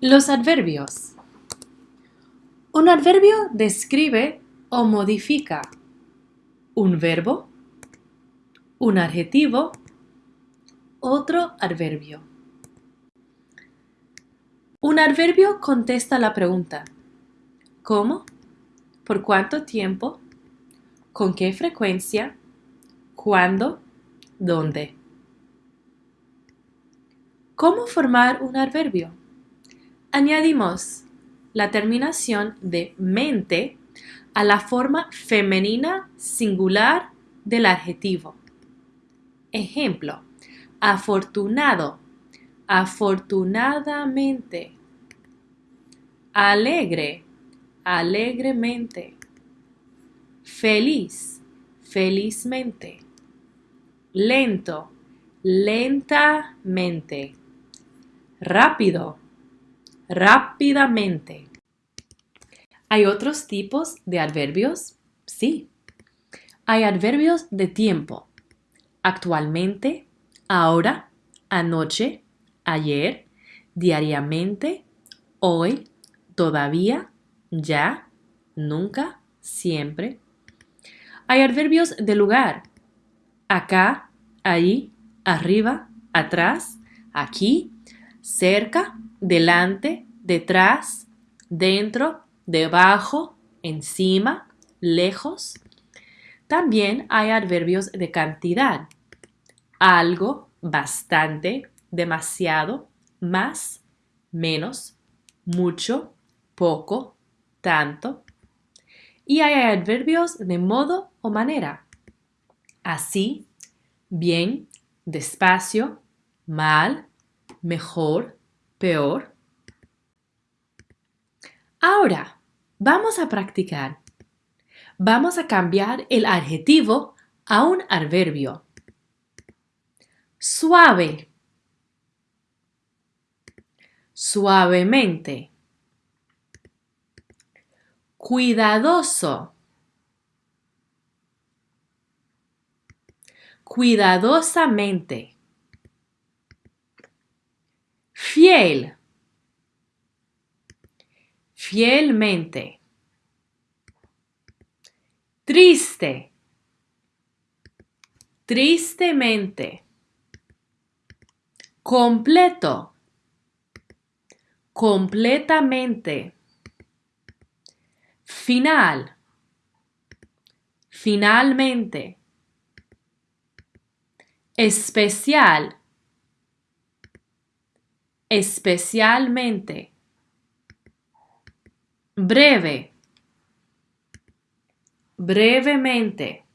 Los adverbios. Un adverbio describe o modifica un verbo, un adjetivo, otro adverbio. Un adverbio contesta la pregunta ¿Cómo? ¿Por cuánto tiempo? ¿Con qué frecuencia? ¿Cuándo? ¿Dónde? ¿Cómo formar un adverbio? Añadimos la terminación de mente a la forma femenina singular del adjetivo. Ejemplo, afortunado, afortunadamente. Alegre, alegremente. Feliz, felizmente. Lento, lentamente. Rápido, rápidamente. ¿Hay otros tipos de adverbios? Sí. Hay adverbios de tiempo. Actualmente, ahora, anoche, ayer, diariamente, hoy, todavía, ya, nunca, siempre. Hay adverbios de lugar. Acá, ahí, arriba, atrás, aquí, cerca, delante, detrás, dentro, debajo, encima, lejos. También hay adverbios de cantidad. Algo, bastante, demasiado, más, menos, mucho, poco, tanto. Y hay adverbios de modo o manera. Así, bien, despacio, mal, mejor, peor. Ahora, vamos a practicar. Vamos a cambiar el adjetivo a un adverbio. Suave. Suavemente. Cuidadoso. Cuidadosamente. Fiel. Fielmente. Triste. Tristemente. Completo. Completamente. Final. Finalmente. Especial especialmente. Breve. Brevemente.